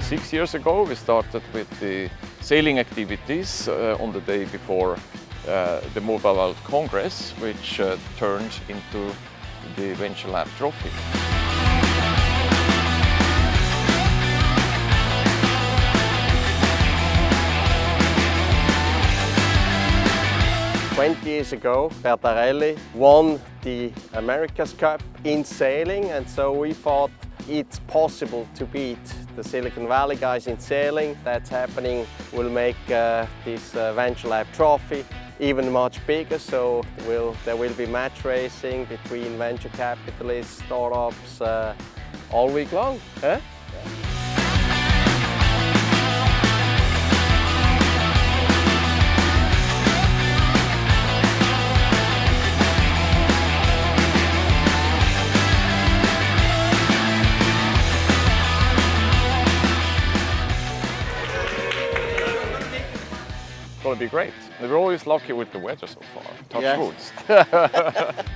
six years ago we started with the sailing activities uh, on the day before uh, the Mobile World Congress, which uh, turned into the Venture Lab Trophy. Twenty years ago, Bertarelli won the America's Cup in sailing, and so we thought it's possible to beat the Silicon Valley guys in sailing. That's happening. We'll make uh, this uh, Venture Lab trophy even much bigger, so we'll, there will be match racing between venture capitalists, startups, uh, all week long. Huh? Going to be great. We're always lucky with the weather so far. Touch Yes. woods.